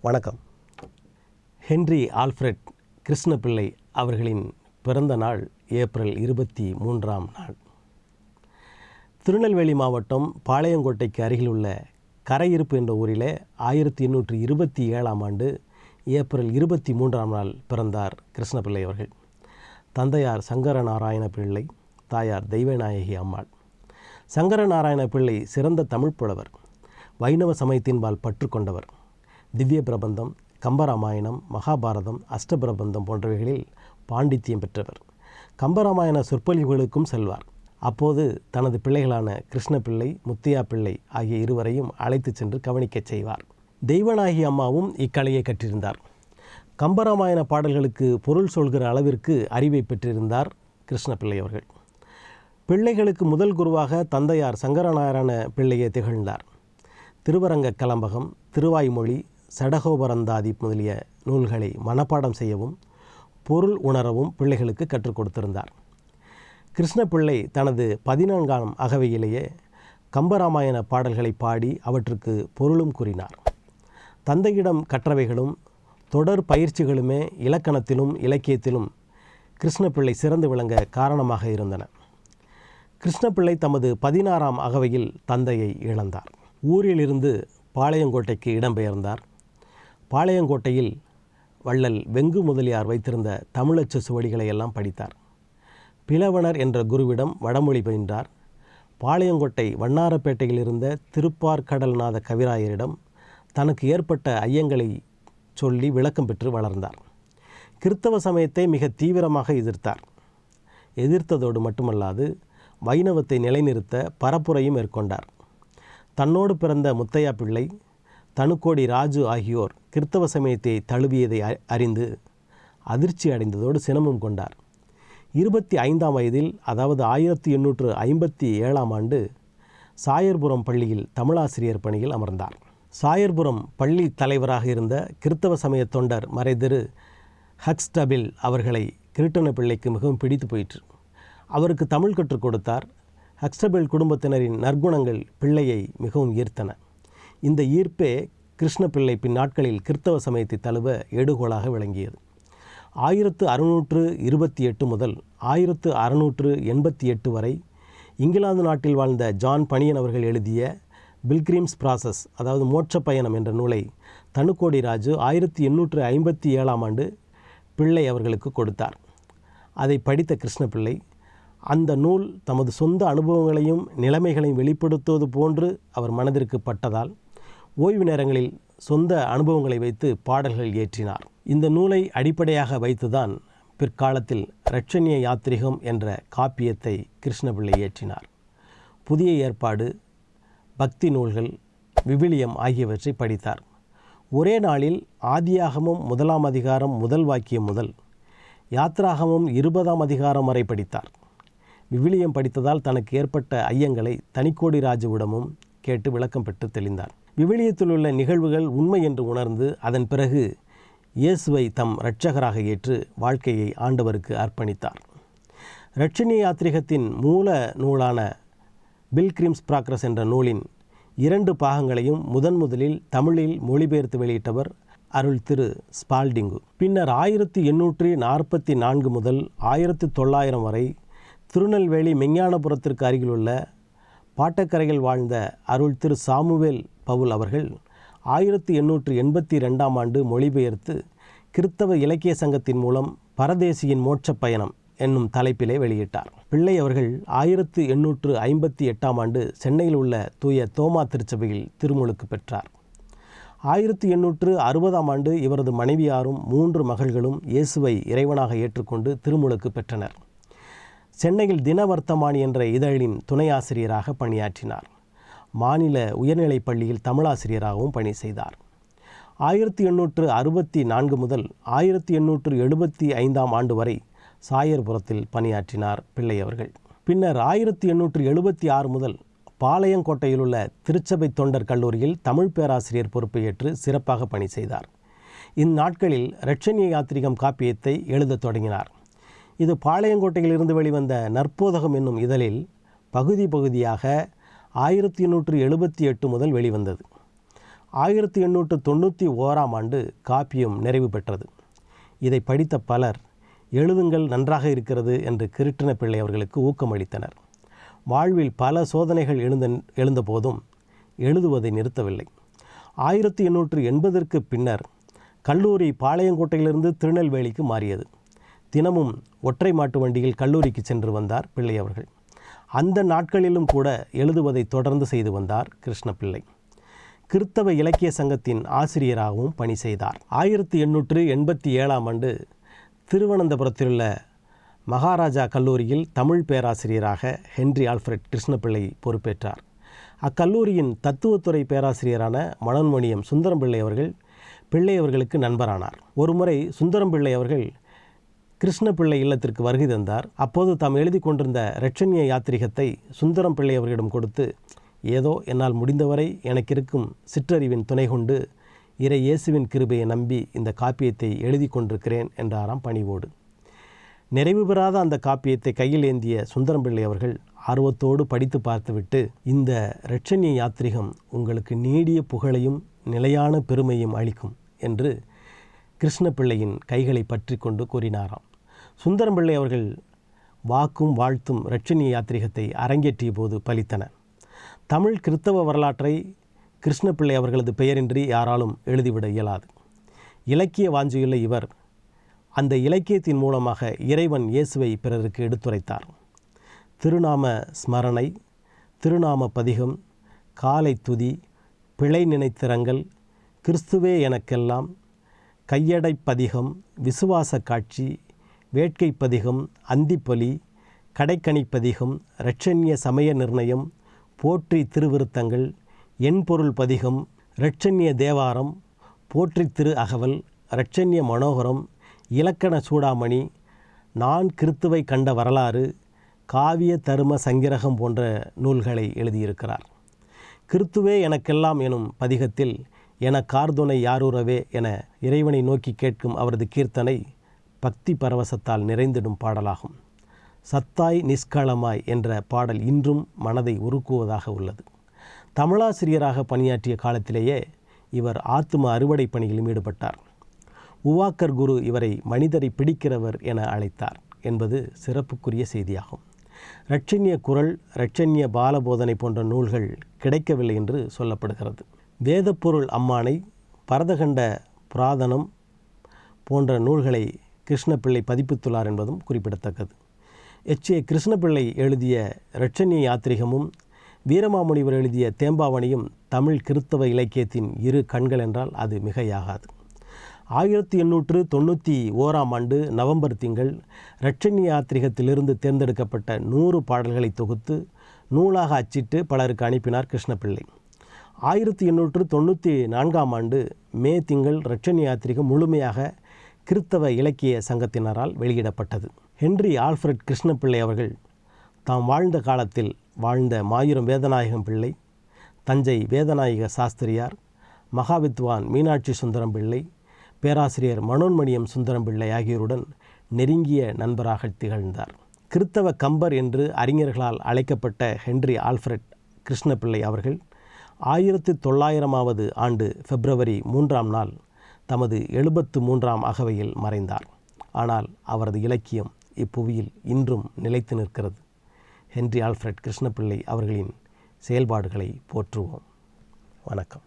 வணக்கம். Henry Alfred Krishnapillai அவர்களின் பிறந்த நாள் ஏப்ரல் இருபத்தி மூன்றாம் நாள். திருநெல்வேலி மாவட்டம் பாளையங்கோட்டைக்கு அருகில் உள்ள கரையிருப்பு என்ற ஊரிலே ஆயிரத்தி எண்ணூற்றி இருபத்தி ஏழாம் ஆண்டு ஏப்ரல் இருபத்தி மூன்றாம் நாள் பிறந்தார் கிருஷ்ணபிள்ளை அவர்கள். தந்தையார் சங்கரநாராயண பிள்ளை தாயார் தெய்வநாயகி அம்மாள். சங்கர நாராயண பிள்ளை சிறந்த தமிழ் புலவர் வைணவ சமயத்தின்பால் பற்று கொண்டவர். திவ்ய பிரபந்தம் கம்பராமாயணம் மகாபாரதம் அஷ்டபிரபந்தம் போன்றவைகளில் பாண்டித்தியம் பெற்றவர். கம்பராமாயண சொற்பொழிவுகளுக்கும் செல்வார். அப்போது தனது பிள்ளைகளான கிருஷ்ணப்பிள்ளை முத்தியா பிள்ளை ஆகிய இருவரையும் அழைத்துச் சென்று கவனிக்கச் செய்வார். தெய்வநாயகி அம்மாவும் இக்கலையை கற்றிருந்தார். கம்பராமாயண பாடல்களுக்கு பொருள் சொல்கிற அளவிற்கு அறிவை பெற்றிருந்தார் கிருஷ்ணப்பிள்ளை அவர்கள். பிள்ளைகளுக்கு முதல் குருவாக தந்தையார் சங்கரநாராயண பிள்ளையை திகழ்ந்தார். திருவரங்க கலம்பகம் திருவாய்மொழி சடகோபரந்தாதி முதலிய நூல்களை மனப்பாடம் செய்யவும் பொருள் உணரவும் பிள்ளைகளுக்கு கற்றுக் கொடுத்திருந்தார். கிருஷ்ணபிள்ளை தனது பதினான்காம் அகவையிலேயே கம்பராமாயண பாடல்களை பாடி அவற்றுக்கு பொருளும் கூறினார். தந்தையிடம் கற்றவைகளும் தொடர் பயிற்சிகளுமே இலக்கணத்திலும் இலக்கியத்திலும் கிருஷ்ணப்பிள்ளை சிறந்து விளங்க காரணமாக இருந்தன. கிருஷ்ணப்பிள்ளை தமது பதினாறாம் அகவையில் தந்தையை இழந்தார். ஊரிலிருந்து பாளையங்கோட்டைக்கு இடம்பெயர்ந்தார். பாளையங்கோட்டையில் வள்ளல் வெங்கு முதலியார் வைத்திருந்த தமிழச்சு சுவடிகளை எல்லாம் படித்தார். பிளவணர் என்ற குருவிடம் வடமொழி பயின்றார். பாளையங்கோட்டை வண்ணாரப்பேட்டையில் இருந்த திருப்பார்கடல்நாத கவிராயரிடம் தனக்கு ஏற்பட்ட ஐயங்களை சொல்லி விளக்கம் பெற்று வளர்ந்தார். கிறித்தவ சமயத்தை மிக தீவிரமாக எதிர்த்தார். எதிர்த்ததோடு மட்டுமல்லாது வைணவத்தை நிலைநிறுத்த பரப்புரையும் மேற்கொண்டார். தன்னோடு பிறந்த முத்தையா பிள்ளை தனுக்கோடி ராஜு ஆகியோர் கிறித்தவ சமயத்தை தழுவியதை அறிந்து அதிர்ச்சி அடைந்ததோடு சினமும் கொண்டார். இருபத்தி ஐந்தாம் வயதில் அதாவது ஆயிரத்தி எண்ணூற்று ஐம்பத்தி ஏழாம் ஆண்டு சாயர்புரம் பள்ளியில் தமிழாசிரியர் பணியில் அமர்ந்தார். சாயர்புரம் பள்ளி தலைவராக இருந்த கிறித்தவ சமய தொண்டர் மறைதிரு ஹக்ஸ்டபில் அவர்களை கிருட்டன பிள்ளைக்கு மிகவும் பிடித்து போயிற்று. அவருக்கு தமிழ் கற்றுக் கொடுத்தார். ஹக்ஸ்டபில் குடும்பத்தினரின் நற்குணங்கள் பிள்ளையை மிகவும் ஈர்த்தன. இந்த ஈர்ப்பே கிருஷ்ணபிள்ளை பின்னாட்களில் கிறித்தவ சமயத்தை தழுவ எடுகோலாக விளங்கியது. ஆயிரத்து அறுநூற்று இருபத்தி எட்டு முதல் ஆயிரத்து அறுநூற்று எண்பத்தி எட்டு வரை இங்கிலாந்து நாட்டில் வாழ்ந்த ஜான் பணியன் அவர்கள் எழுதிய பில்கிரீம்ஸ் ப்ராசஸ் அதாவது மோட்ச பயணம் என்ற நூலை தனுக்கோடி ராஜு ஆயிரத்தி எண்ணூற்று ஐம்பத்தி ஏழாம் ஆண்டு பிள்ளை அவர்களுக்கு கொடுத்தார். அதை படித்த கிருஷ்ணபிள்ளை அந்த நூல் தமது சொந்த அனுபவங்களையும் நிலைமைகளையும் வெளிப்படுத்துவது போன்று அவர் மனதிற்கு பட்டதால் ஓய்வு நேரங்களில் சொந்த அனுபவங்களை வைத்து பாடல்கள் இயற்றினார். இந்த நூலை அடிப்படையாக வைத்துதான் பிற்காலத்தில் ரட்சணிய யாத்திரிகம் என்ற காப்பியத்தை கிருஷ்ணபிள்ளை இயற்றினார். புதிய ஏற்பாடு பக்தி நூல்கள் விவிலியம் ஆகியவற்றை படித்தார். ஒரே நாளில் ஆதியாகமும் முதலாம் அதிகாரம் முதல் வாக்கியம் முதல் யாத்ராகமும் இருபதாம் அதிகாரம் வரை படித்தார். விவிலியம் படித்ததால் தனக்கு ஏற்பட்ட ஐயங்களை தனிக்கோடி ராஜுவிடமும் கேட்டு விளக்கம் பெற்று தெளிந்தார். விவிலியத்தில் உள்ள நிகழ்வுகள் உண்மை என்று உணர்ந்து அதன் பிறகு இயேசுவை தம் இரட்சகராக ஏற்று வாழ்க்கையை ஆண்டவருக்கு அர்ப்பணித்தார். இரட்சணிய யாத்ரிகத்தின் மூல நூலான பில்கிரிம்ஸ் ப்ராக்ரஸ் என்ற நூலின் இரண்டு பாகங்களையும் முதன் முதலில் தமிழில் மொழிபெயர்த்து வெளியிட்டவர் அருள் திரு ஸ்பால்டிங்கு. பின்னர் ஆயிரத்தி எண்ணூற்றி நாற்பத்தி நான்கு முதல் ஆயிரத்தி தொள்ளாயிரம் வரை திருநெல்வேலி மெஞ்ஞானபுரத்திற்கு அருகிலுள்ள பாட்டக்கரையில் வாழ்ந்த அருள் திரு சாமுவேல் பவுல் அவர்கள் ஆயிரத்தி எண்ணூற்று எண்பத்தி ரெண்டாம் ஆண்டு மொழிபெயர்த்து கிறித்தவ இலக்கிய சங்கத்தின் மூலம் பரதேசியின் மோட்சப் பயணம் என்னும் தலைப்பிலே வெளியிட்டார். பிள்ளை அவர்கள் ஆயிரத்து எண்ணூற்று ஐம்பத்தி எட்டாம் ஆண்டு சென்னையில் உள்ள தூய தோமா திருச்சபையில் திருமுழுக்கு பெற்றார். ஆயிரத்தி எண்ணூற்று அறுபதாம் ஆண்டு இவரது மனைவியாரும் மூன்று மகள்களும் இயேசுவை இறைவனாக ஏற்றுக்கொண்டு திருமுழுக்கு பெற்றனர். சென்னையில் தினவர்த்தமானி என்ற இதழின் துணை ஆசிரியராக பணியாற்றினார். மாநில உயர்நிலைப் பள்ளியில் தமிழாசிரியராகவும் பணி செய்தார். ஆயிரத்தி எண்ணூற்று அறுபத்தி நான்கு முதல் ஆயிரத்தி எண்ணூற்று எழுபத்தி ஐந்தாம் ஆண்டு வரை சாயர்புரத்தில் பணியாற்றினார் பிள்ளை அவர்கள். பின்னர் ஆயிரத்தி எண்ணூற்று எழுபத்தி ஆறு முதல் பாளையங்கோட்டையில் உள்ள திருச்சபை தொண்டர் கல்லூரியில் தமிழ் பேராசிரியர் பொறுப்பை ஏற்று சிறப்பாக பணி செய்தார். இந்நாட்களில் ரட்சணிய யாத்திரிகம் காப்பியத்தை எழுதத் தொடங்கினார். இது பாளையங்கோட்டையிலிருந்து வெளிவந்த நற்போதகம் என்னும் இதழில் பகுதி பகுதியாக ஆயிரத்தி எண்ணூற்று எழுபத்தி எட்டு முதல் வெளிவந்தது. ஆயிரத்தி எண்ணூற்று தொண்ணூற்றி ஓராம் ஆண்டு காப்பியம் நிறைவு பெற்றது. இதை படித்த பலர் எழுதுங்கள் நன்றாக இருக்கிறது என்று கிருட்டின பிள்ளை அவர்களுக்கு ஊக்கமளித்தனர். வாழ்வில் பல சோதனைகள் எழுந்த எழுந்தபோதும் எழுதுவதை நிறுத்தவில்லை. ஆயிரத்தி எண்ணூற்று எண்பதற்கு பின்னர் கல்லூரி பாளையங்கோட்டையிலிருந்து திருநெல்வேலிக்கு மாறியது. தினமும் ஒற்றை மாட்டு வண்டியில் கல்லூரிக்கு சென்று வந்தார் பிள்ளை அவர்கள். அந்த நாட்களிலும் கூட எழுதுவதை தொடர்ந்து செய்து வந்தார் கிருஷ்ணபிள்ளை கிறித்தவ இலக்கிய சங்கத்தின் ஆசிரியராகவும் பணி செய்தார். ஆயிரத்தி எண்ணூற்று எண்பத்தி ஏழாம் ஆண்டு திருவனந்தபுரத்திலுள்ள மகாராஜா கல்லூரியில் தமிழ் பேராசிரியராக ஹென்றி ஆல்ஃபிரட் கிருஷ்ணபிள்ளை பொறுப்பேற்றார். அக்கல்லூரியின் தத்துவத்துறை பேராசிரியரான மனோன்மணியம் சுந்தரம் பிள்ளை அவர்கள் பிள்ளை அவர்களுக்கு நண்பரானார். ஒருமுறை சுந்தரம் பிள்ளை அவர்கள் கிருஷ்ணபிள்ளை இல்லத்திற்கு வருகை தந்தார். அப்போது தாம் எழுதி கொண்டிருந்த ரட்சணிய யாத்திரிகத்தை சுந்தரம் பிள்ளை அவர்களிடம் கொடுத்து ஏதோ என்னால் முடிந்தவரை எனக்கு இருக்கும் சிற்றறிவின் துணை கொண்டு இறை இயேசுவின் கிருபையை நம்பி இந்த காப்பியத்தை எழுதி கொண்டிருக்கிறேன் என்றாராம் பணிவோடு. நிறைவு பெறாத அந்த காப்பியத்தை கையில் ஏந்திய சுந்தரம் பிள்ளை அவர்கள் ஆர்வத்தோடு படித்து பார்த்துவிட்டு இந்த இரட்சண்ய யாத்திரிகம் உங்களுக்கு நீடிய புகழையும் நிலையான பெருமையும் அளிக்கும் என்று கிருஷ்ணபிள்ளையின் கைகளை பற்றி கொண்டு கூறினாராம். சுந்தரம்பிள்ளை அவர்கள் வாக்கும் வாழ்த்தும் இரட்சணிய யாத்திரிகத்தை அரங்கேற்றிய போது பலித்தன தமிழ் கிறித்தவ வரலாற்றை கிருஷ்ணபிள்ளை அவர்களது பெயரின்றி யாராலும் எழுதிவிட இயலாது. இலக்கிய வாஞ்சியுள்ள இவர் அந்த இலக்கியத்தின் மூலமாக இறைவன் இயேசுவை பிறருக்கு எடுத்துரைத்தார். திருநாம ஸ்மரணை திருநாம பதிகம் காலை துதி பிழை நினைத்திரங்கள் கிறிஸ்துவே எனக்கெல்லாம் கையடை பதிகம் விசுவாச காட்சி வேட்கை பதிகம் அந்திப்பலி கடைக்கணி பதிகம் இரட்சண்ய சமய நிர்ணயம் போற்றி திருவிருத்தங்கள் எண்பொருள் பதிகம் இரட்சண்ய தேவாரம் போற்றி திரு அகவல் இரட்சண்ய மனோகரம் இலக்கண சூடாமணி நான் கிறித்துவை கண்ட வரலாறு காவிய தரும சங்கிரகம் போன்ற நூல்களை எழுதியிருக்கிறார். கிறித்துவே எனக்கெல்லாம் எனும் பதிகத்தில் என கார்துணை யாரூறவே என இறைவனை நோக்கி கேட்கும் அவரது கீர்த்தனை பக்தி பரவசத்தால் நிறைந்திடும் பாடலாகும். சத்தாய் நிஷ்களமாய் என்ற பாடல் இன்றும் மனதை உருக்குவதாக உள்ளது. தமிழாசிரியராக பணியாற்றிய காலத்திலேயே இவர் ஆத்தும அறுவடை பணியிலும் ஈடுபட்டார். உவாக்கர் குரு இவரை மனிதரை பிடிக்கிறவர் என அழைத்தார் என்பது சிறப்புக்குரிய செய்தியாகும். இரட்சண்ய குரல் இரட்சண்ய பாலபோதனை போன்ற நூல்கள் கிடைக்கவில்லை என்று சொல்லப்படுகிறது. வேதப்பொருள் அம்மானை பரதகண்ட புராதனம் போன்ற நூல்களை கிருஷ்ணப்பிள்ளை பதிப்பித்துள்ளார் என்பதும் குறிப்பிடத்தக்கது. எச். ஏ. கிருஷ்ணபிள்ளை எழுதிய இரட்சணிய யாத்திரிகமும் வீரமாமுனிவர் எழுதிய தேம்பாவணியும் தமிழ் கிறித்தவ இலக்கியத்தின் இரு கண்கள் என்றால் அது மிகையாகாது. ஆயிரத்தி எண்ணூற்று தொண்ணூற்றி ஓராம் ஆண்டு நவம்பர் திங்கள் இரட்சணி யாத்திரிகத்திலிருந்து தேர்ந்தெடுக்கப்பட்ட நூறு பாடல்களை தொகுத்து நூலாக அச்சிட்டு பலருக்கு அனுப்பினார் கிருஷ்ணப்பிள்ளை. ஆயிரத்தி எண்ணூற்று தொண்ணூற்றி நான்காம் ஆண்டு மே திங்கள் ரட்சணி யாத்திரிகை முழுமையாக கிறித்தவ இலக்கிய சங்கத்தினரால் வெளியிடப்பட்டது. ஹென்றி ஆல்ஃபிரட் கிருஷ்ணப்பிள்ளை அவர்கள் தாம் வாழ்ந்த காலத்தில் வாழ்ந்த மாயூரம் வேதநாயகம் பிள்ளை தஞ்சை வேதநாயக சாஸ்திரியார் மகாவித்வான் மீனாட்சி சுந்தரம் பிள்ளை பேராசிரியர் மனோன்மணியம் சுந்தரம் பிள்ளை ஆகியோருடன் நெருங்கிய நண்பராக திகழ்ந்தார். கிறித்தவ கம்பர் என்று அறிஞர்களால் அழைக்கப்பட்ட ஹென்றி ஆல்ஃபிரட் கிருஷ்ணபிள்ளை அவர்கள் ஆயிரத்து தொள்ளாயிரமாவது ஆண்டு பிப்ரவரி மூன்றாம் நாள் தமது எழுபத்து மூன்றாம் அகவையில் மறைந்தார். ஆனால் அவரது இலக்கியம் இப்புவியில் இன்றும் நிலைத்து நிற்கிறது. ஹென்றி ஆல்ஃபிரட் கிருஷ்ணபிள்ளை அவர்களின் செயல்பாடுகளை போற்றுவோம். வணக்கம்.